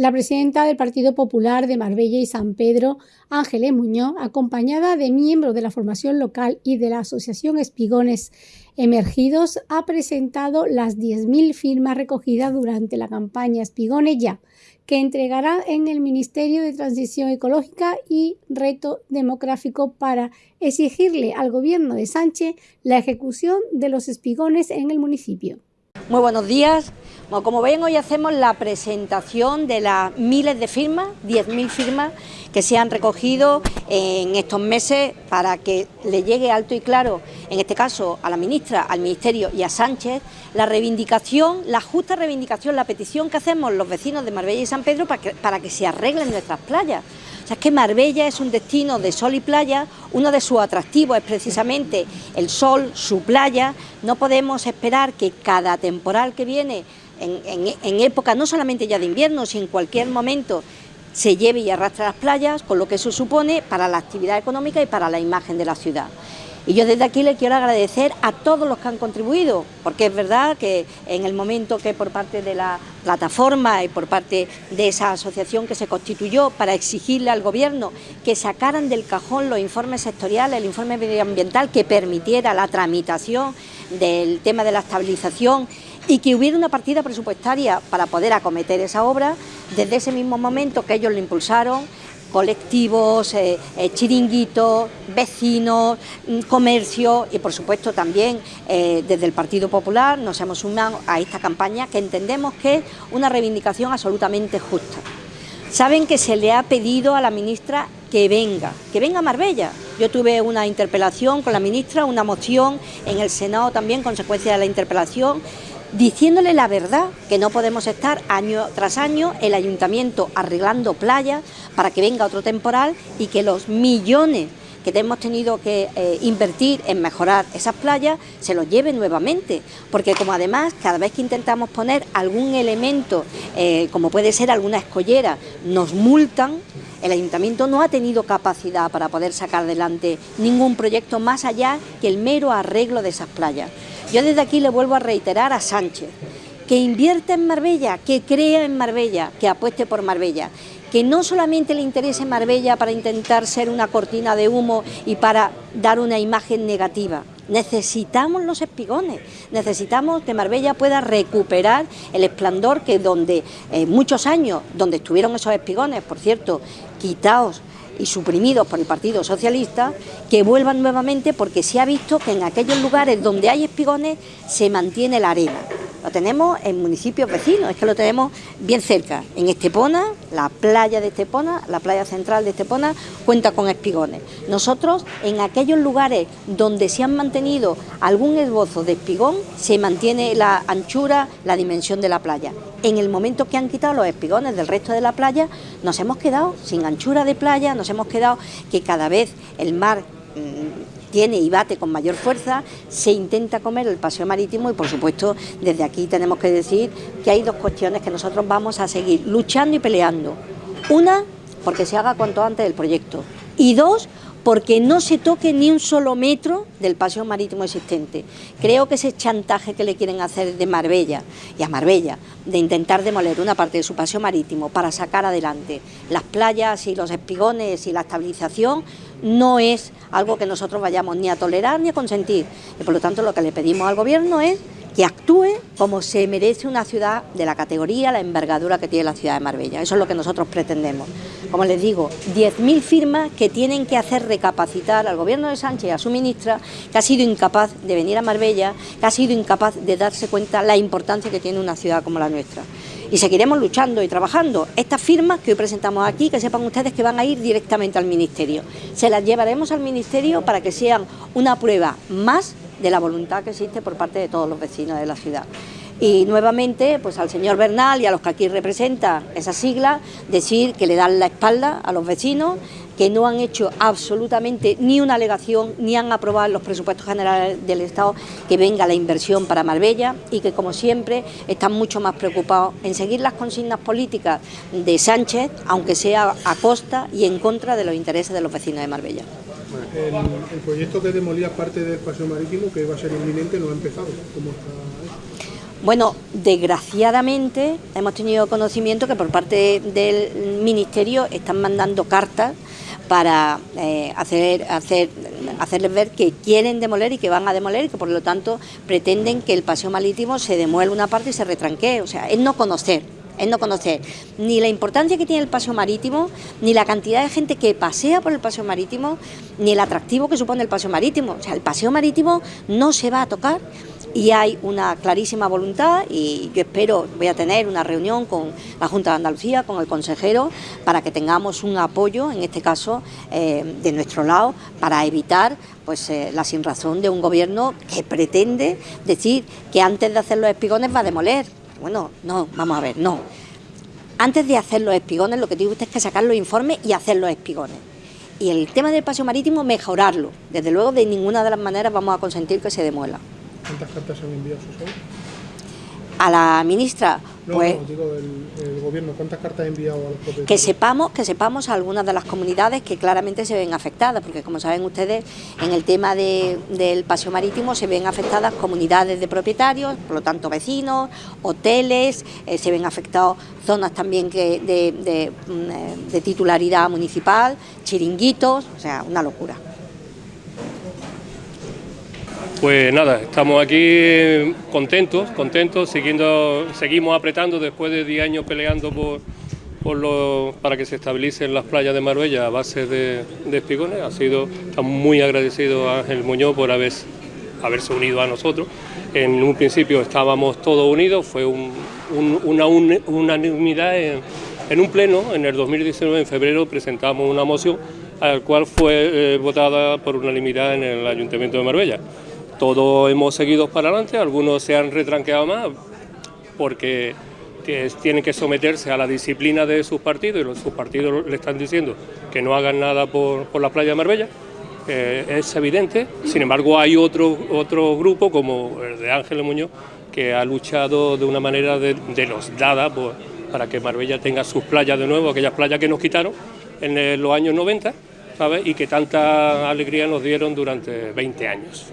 La presidenta del Partido Popular de Marbella y San Pedro, Ángeles Muñoz, acompañada de miembros de la formación local y de la Asociación Espigones Emergidos, ha presentado las 10.000 firmas recogidas durante la campaña Espigones Ya, que entregará en el Ministerio de Transición Ecológica y Reto Demográfico para exigirle al gobierno de Sánchez la ejecución de los espigones en el municipio. Muy buenos días. como ven, hoy hacemos la presentación de las miles de firmas, 10.000 firmas, que se han recogido en estos meses para que le llegue alto y claro, en este caso a la ministra, al Ministerio y a Sánchez, la reivindicación, la justa reivindicación, la petición que hacemos los vecinos de Marbella y San Pedro para que, para que se arreglen nuestras playas. Sea, es que Marbella es un destino de sol y playa, uno de sus atractivos es precisamente el sol, su playa, no podemos esperar que cada temporal que viene en, época no solamente ya de invierno, sino en cualquier momento se lleve y arrastre las playas, con lo que eso supone para la actividad económica y para la imagen de la ciudad. Y yo desde aquí le quiero agradecer a todos los que han contribuido, porque es verdad que en el momento que por parte de la plataforma y por parte de esa asociación que se constituyó para exigirle al Gobierno que sacaran del cajón los informes sectoriales, el informe medioambiental que permitiera la tramitación del tema de la estabilización y que hubiera una partida presupuestaria para poder acometer esa obra, desde ese mismo momento que ellos lo impulsaron, colectivos, eh, eh, chiringuitos, vecinos, mm, comercio y por supuesto también eh, desde el Partido Popular nos hemos sumado a esta campaña que entendemos que es una reivindicación absolutamente justa. Saben que se le ha pedido a la ministra que venga, que venga a Marbella. Yo tuve una interpelación con la ministra, una moción en el Senado también, consecuencia de la interpelación, diciéndole la verdad, que no podemos estar año tras año el ayuntamiento arreglando playas para que venga otro temporal y que los millones que hemos tenido que eh, invertir en mejorar esas playas se los lleve nuevamente, porque como además cada vez que intentamos poner algún elemento, eh, como puede ser alguna escollera, nos multan, el ayuntamiento no ha tenido capacidad para poder sacar adelante ningún proyecto más allá que el mero arreglo de esas playas. Yo desde aquí le vuelvo a reiterar a Sánchez que invierta en Marbella, que crea en Marbella, que apueste por Marbella, que no solamente le interese Marbella para intentar ser una cortina de humo y para dar una imagen negativa. Necesitamos los espigones, necesitamos que Marbella pueda recuperar el esplendor que donde muchos años, donde estuvieron esos espigones, por cierto, quitados y suprimidos por el Partido Socialista, que vuelvan nuevamente porque se ha visto que en aquellos lugares donde hay espigones se mantiene la arena. Lo tenemos en municipios vecinos, es que lo tenemos bien cerca. En Estepona, la playa de Estepona, la playa central de Estepona, cuenta con espigones. Nosotros, en aquellos lugares donde se han mantenido algún esbozo de espigón, se mantiene la anchura, la dimensión de la playa. En el momento que han quitado los espigones del resto de la playa, nos hemos quedado sin anchura de playa, nos hemos quedado que cada vez el mar mm, tiene y bate con mayor fuerza, se intenta comer el paseo marítimo y por supuesto desde aquí tenemos que decir que hay dos cuestiones que nosotros vamos a seguir luchando y peleando. Una, porque se haga cuanto antes el proyecto y dos, porque no se toque ni un solo metro del paseo marítimo existente. Creo que ese chantaje que le quieren hacer de Marbella y a Marbella, de intentar demoler una parte de su paseo marítimo para sacar adelante las playas y los espigones y la estabilización, no es algo que nosotros vayamos ni a tolerar ni a consentir. Y por lo tanto lo que le pedimos al Gobierno es que actúe como se merece una ciudad de la categoría, la envergadura que tiene la ciudad de Marbella. Eso es lo que nosotros pretendemos. Como les digo, 10.000 firmas que tienen que hacer recapacitar al gobierno de Sánchez y a su ministra, que ha sido incapaz de venir a Marbella, que ha sido incapaz de darse cuenta la importancia que tiene una ciudad como la nuestra. Y seguiremos luchando y trabajando. Estas firmas que hoy presentamos aquí, que sepan ustedes que van a ir directamente al Ministerio. Se las llevaremos al Ministerio para que sean una prueba más de la voluntad que existe por parte de todos los vecinos de la ciudad. Y nuevamente, pues al señor Bernal y a los que aquí representa esa sigla, decir que le dan la espalda a los vecinos, que no han hecho absolutamente ni una alegación, ni han aprobado los presupuestos generales del Estado que venga la inversión para Marbella y que, como siempre, están mucho más preocupados en seguir las consignas políticas de Sánchez, aunque sea a costa y en contra de los intereses de los vecinos de Marbella. El, proyecto que demolía parte del paseo marítimo, que iba a ser inminente, no ha empezado. ¿Cómo está Bueno, desgraciadamente hemos tenido conocimiento que por parte del Ministerio están mandando cartas para eh, hacer, hacer, hacerles ver que quieren demoler y que van a demoler y que por lo tanto pretenden que el paseo marítimo se demuela una parte y se retranquee. O sea, es no conocer es no conocer ni la importancia que tiene el paseo marítimo, ni la cantidad de gente que pasea por el paseo marítimo, ni el atractivo que supone el paseo marítimo. O sea, el paseo marítimo no se va a tocar y hay una clarísima voluntad y yo espero, voy a tener una reunión con la Junta de Andalucía, con el consejero, para que tengamos un apoyo, en este caso, eh, de nuestro lado, para evitar pues eh, la sinrazón de un gobierno que pretende decir que antes de hacer los espigones va a demoler. Bueno, no, vamos a ver, no. Antes de hacer los espigones, lo que tiene usted es que sacar los informes y hacer los espigones. Y el tema del paseo marítimo, mejorarlo. Desde luego, de ninguna de las maneras vamos a consentir que se demuela. ¿Cuántas cartas han enviado sus A la ministra, no, pues... No, digo, el, el, gobierno, ¿cuántas cartas ha enviado a los propietarios? Que sepamos, que sepamos algunas de las comunidades que claramente se ven afectadas, porque como saben ustedes, en el tema de, del paseo marítimo se ven afectadas comunidades de propietarios, por lo tanto vecinos, hoteles, eh, se ven afectados zonas también que de, de, mm, de titularidad municipal, chiringuitos, o sea, una locura. Pues nada, estamos aquí contentos, contentos, siguiendo, seguimos apretando después de 10 años peleando por, por lo, para que se estabilicen las playas de Marbella a base de, de espigones. Ha sido, estamos muy agradecidos a Ángel Muñoz por haber, haberse unido a nosotros. En un principio estábamos todos unidos, fue un, un, una unanimidad en, en, un pleno, en el 2019, en febrero, presentamos una moción al cual fue eh, votada por unanimidad en el Ayuntamiento de Marbella todos hemos seguido para adelante, algunos se han retranqueado más porque tienen que someterse a la disciplina de sus partidos y sus partidos le están diciendo que no hagan nada por, por la playa de Marbella. Eh, es evidente, sin embargo hay otro, otro grupo como el de Ángel Muñoz que ha luchado de una manera de, los dada por, para que Marbella tenga sus playas de nuevo, aquellas playas que nos quitaron en los años 90 ¿sabes? y que tanta alegría nos dieron durante 20 años.